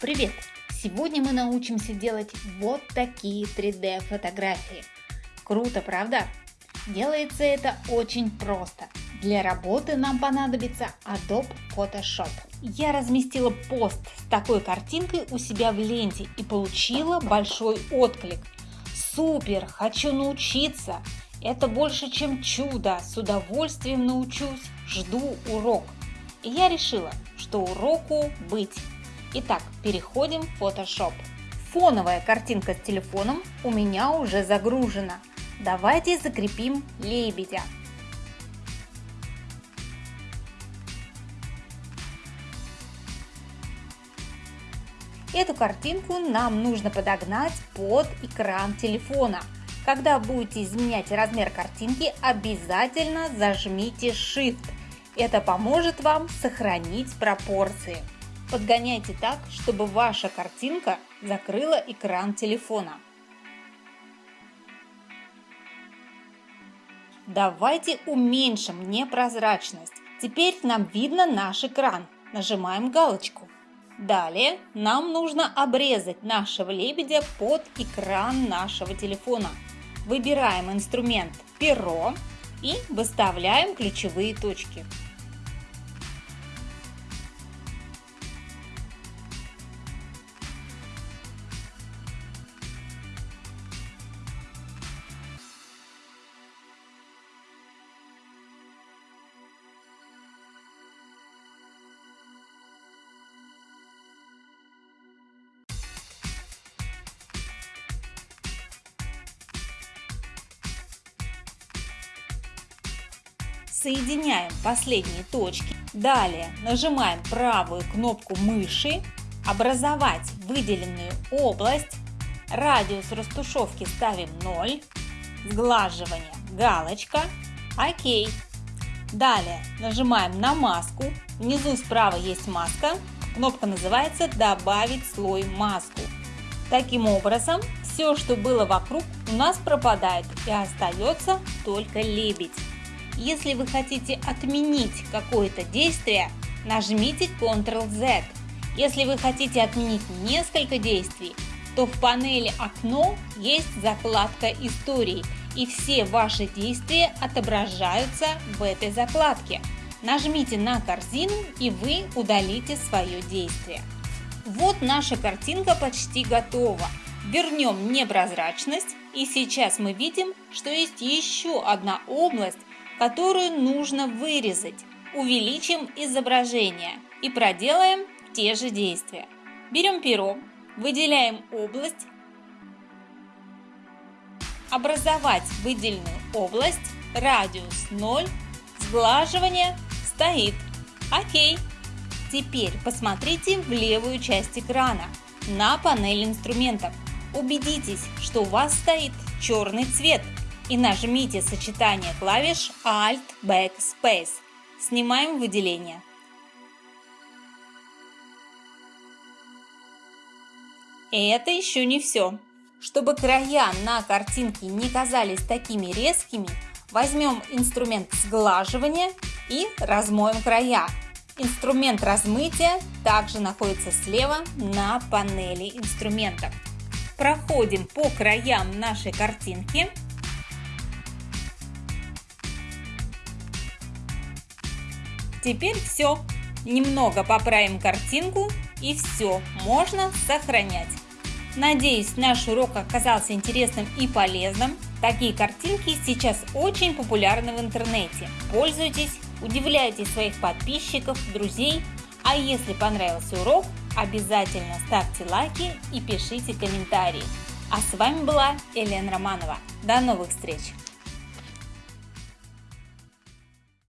Привет! Сегодня мы научимся делать вот такие 3D фотографии. Круто, правда? Делается это очень просто. Для работы нам понадобится Adobe Photoshop. Я разместила пост с такой картинкой у себя в ленте и получила большой отклик. Супер! Хочу научиться! Это больше, чем чудо! С удовольствием научусь! Жду урок! И я решила, что уроку быть. Итак, переходим в Photoshop. Фоновая картинка с телефоном у меня уже загружена. Давайте закрепим лебедя. Эту картинку нам нужно подогнать под экран телефона. Когда будете изменять размер картинки, обязательно зажмите Shift. Это поможет вам сохранить пропорции. Подгоняйте так, чтобы ваша картинка закрыла экран телефона. Давайте уменьшим непрозрачность. Теперь нам видно наш экран. Нажимаем галочку. Далее нам нужно обрезать нашего лебедя под экран нашего телефона. Выбираем инструмент перо и выставляем ключевые точки. Соединяем последние точки. Далее нажимаем правую кнопку мыши «Образовать выделенную область». Радиус растушевки ставим 0. Сглаживание галочка. ОК. Далее нажимаем на маску. Внизу справа есть маска. Кнопка называется «Добавить слой маску». Таким образом, все, что было вокруг, у нас пропадает и остается только лебедь. Если вы хотите отменить какое-то действие, нажмите Ctrl-Z. Если вы хотите отменить несколько действий, то в панели «Окно» есть закладка «Истории» и все ваши действия отображаются в этой закладке. Нажмите на корзину и вы удалите свое действие. Вот наша картинка почти готова. Вернем непрозрачность и сейчас мы видим, что есть еще одна область, которую нужно вырезать. Увеличим изображение и проделаем те же действия. Берем перо, выделяем область, образовать выделенную область, радиус 0, сглаживание стоит. Окей. Теперь посмотрите в левую часть экрана на панель инструментов. Убедитесь, что у вас стоит черный цвет – и нажмите сочетание клавиш Alt Backspace. Снимаем выделение. И это еще не все. Чтобы края на картинке не казались такими резкими, возьмем инструмент сглаживания и размоем края. Инструмент размытия также находится слева на панели инструментов. Проходим по краям нашей картинки Теперь все. Немного поправим картинку и все, можно сохранять. Надеюсь, наш урок оказался интересным и полезным. Такие картинки сейчас очень популярны в интернете. Пользуйтесь, удивляйте своих подписчиков, друзей. А если понравился урок, обязательно ставьте лайки и пишите комментарии. А с вами была Елена Романова. До новых встреч!